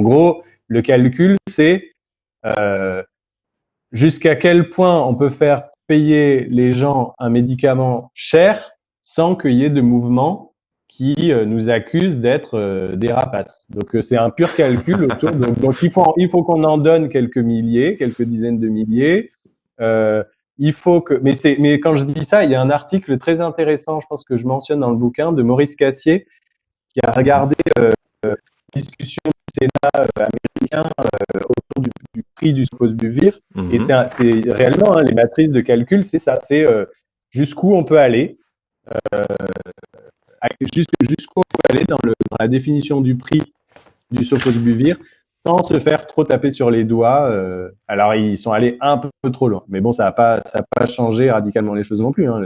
En gros, le calcul, c'est euh, jusqu'à quel point on peut faire payer les gens un médicament cher sans qu'il y ait de mouvement qui euh, nous accuse d'être euh, des rapaces. Donc c'est un pur calcul autour. Donc, il faut il faut qu'on en donne quelques milliers, quelques dizaines de milliers. Il faut que, mais c'est, mais quand je dis ça, il y a un article très intéressant, je pense que je mentionne dans le bouquin de Maurice Cassier, qui a regardé euh, discussion Sénat euh, américain euh, autour du, du, prix du Fosbuvir. Et Mhm. c'est, réellement hein, les matrices de calcul, c'est ça, c'est euh, jusqu'où on peut aller, jusqu'où on peut aller dans, le, dans la définition du prix du Sofosbuvir sans se faire trop taper sur les doigts. alors ils sont allés un peu, trop loin, mais bon, ça n'a pas, ça a pas changé radicalement les choses non plus. Hein.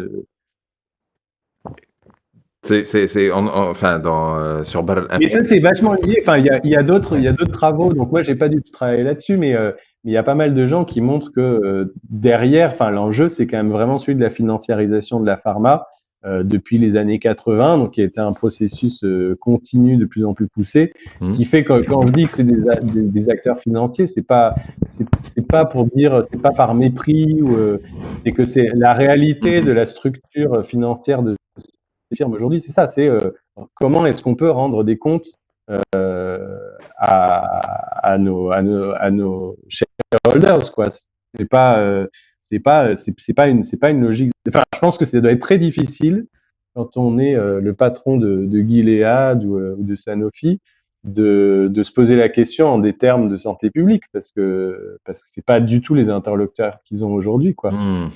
C'est, enfin, dans, euh, sur Mais ça, c'est vachement lié. Enfin, il y a, y a d'autres, il y a d'autres travaux. Donc moi, j'ai pas du tout travaillé là-dessus, mais euh, il y a pas mal de gens qui montrent que euh, derrière, enfin, l'enjeu, c'est quand même vraiment celui de la financiarisation de la pharma euh, depuis les années 80, donc qui a été un processus euh, continu de plus en plus poussé, Mhm. qui fait que quand je dis que c'est des, des, des acteurs financiers, c'est pas c'est pas pour dire, c'est pas par mépris ou euh, c'est que c'est la réalité de la structure financière de firmes aujourd'hui, c'est ça, c'est euh, comment est-ce qu'on peut rendre des comptes euh, à, nos, à, nos, à nos shareholders quoi. C'est pas euh, c'est pas c'est pas une c'est pas une logique. Enfin je pense que ça doit être très difficile quand on est le patron de, de Gilead ou, ou de Sanofi de, de se poser la question en des termes de santé publique parce que parce que c'est pas du tout les interlocuteurs qu'ils ont aujourd'hui quoi. Hmm.